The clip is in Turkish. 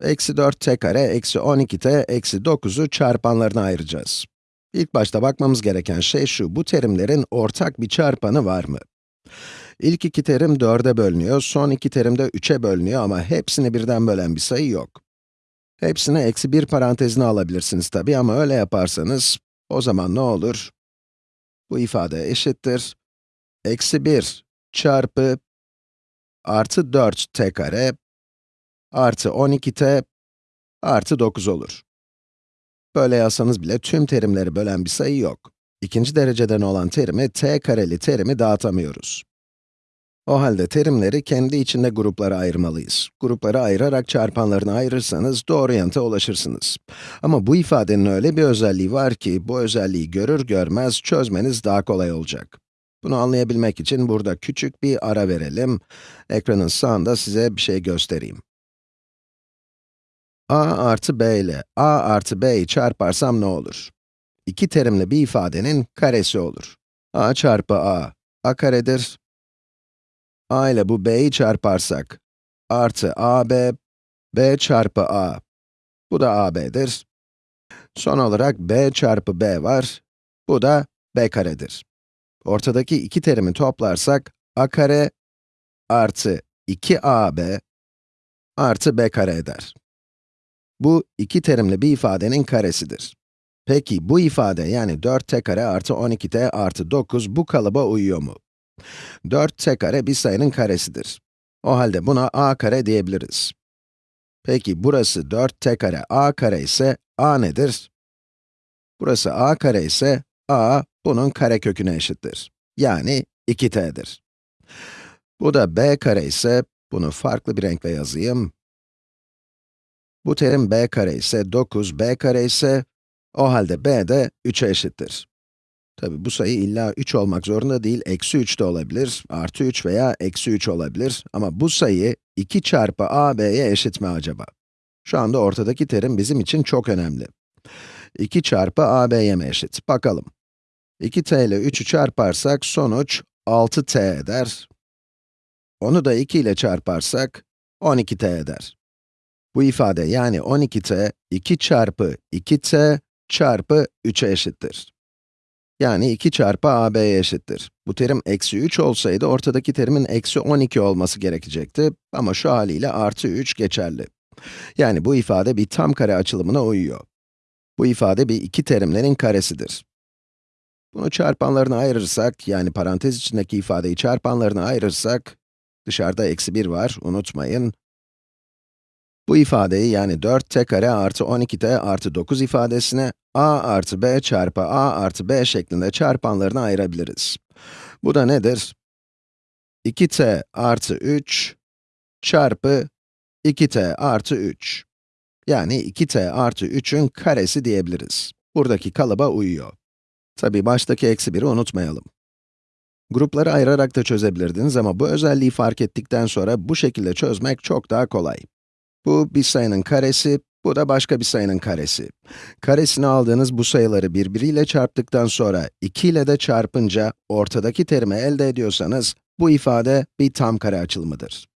Eksi 4t kare, eksi 12t, eksi 9'u çarpanlarına ayıracağız. İlk başta bakmamız gereken şey şu, bu terimlerin ortak bir çarpanı var mı? İlk iki terim 4'e bölünüyor, son iki terim de 3'e bölünüyor ama hepsini birden bölen bir sayı yok. Hepsini eksi 1 parantezine alabilirsiniz tabii ama öyle yaparsanız, o zaman ne olur? Bu ifade eşittir. Eksi 1 çarpı artı 4t kare artı 12t artı 9 olur. Böyle yazsanız bile tüm terimleri bölen bir sayı yok. İkinci dereceden olan terimi, t kareli terimi dağıtamıyoruz. O halde terimleri kendi içinde gruplara ayırmalıyız. Gruplara ayırarak çarpanlarını ayırırsanız doğru yanıta ulaşırsınız. Ama bu ifadenin öyle bir özelliği var ki, bu özelliği görür görmez çözmeniz daha kolay olacak. Bunu anlayabilmek için burada küçük bir ara verelim. Ekranın sağında size bir şey göstereyim. A artı b ile a artı b'yi çarparsam ne olur? İki terimli bir ifadenin karesi olur. a çarpı a, a karedir. a ile bu b'yi çarparsak, artı ab, b çarpı a, bu da ab'dir. Son olarak b çarpı b var, bu da b karedir. Ortadaki iki terimi toplarsak, a kare artı 2ab artı b kare eder. Bu, iki terimli bir ifadenin karesidir. Peki, bu ifade yani 4t kare artı 12t artı 9 bu kalıba uyuyor mu? 4t kare bir sayının karesidir. O halde buna a kare diyebiliriz. Peki, burası 4t kare a kare ise a nedir? Burası a kare ise a, bunun kareköküne eşittir. Yani 2t'dir. Bu da b kare ise, bunu farklı bir renkle yazayım. Bu terim b kare ise 9, b kare ise, o halde b de 3'e eşittir. Tabi bu sayı illa 3 olmak zorunda değil, eksi 3 de olabilir, artı 3 veya eksi 3 olabilir. Ama bu sayı 2 çarpı ab'ye eşit mi acaba? Şu anda ortadaki terim bizim için çok önemli. 2 çarpı ab'ye mi eşit? Bakalım. 2t ile 3'ü çarparsak sonuç 6t eder. Onu da 2 ile çarparsak 12t eder. Bu ifade yani 12t, 2 çarpı 2t çarpı 3'e eşittir. Yani 2 çarpı ab'ye eşittir. Bu terim eksi 3 olsaydı ortadaki terimin eksi 12 olması gerekecekti ama şu haliyle artı 3 geçerli. Yani bu ifade bir tam kare açılımına uyuyor. Bu ifade bir iki terimlerin karesidir. Bunu çarpanlarına ayırırsak, yani parantez içindeki ifadeyi çarpanlarına ayırırsak, dışarıda eksi 1 var, unutmayın. Bu ifadeyi yani 4t kare artı 12t artı 9 ifadesine a artı b çarpı a artı b şeklinde çarpanlarına ayırabiliriz. Bu da nedir? 2t artı 3 çarpı 2t artı 3. Yani 2t artı 3'ün karesi diyebiliriz. Buradaki kalıba uyuyor. Tabi baştaki eksi 1'i unutmayalım. Grupları ayırarak da çözebilirdiniz ama bu özelliği fark ettikten sonra bu şekilde çözmek çok daha kolay. Bu bir sayının karesi, bu da başka bir sayının karesi. Karesini aldığınız bu sayıları birbiriyle çarptıktan sonra 2 ile de çarpınca ortadaki terimi elde ediyorsanız, bu ifade bir tam kare açılımıdır.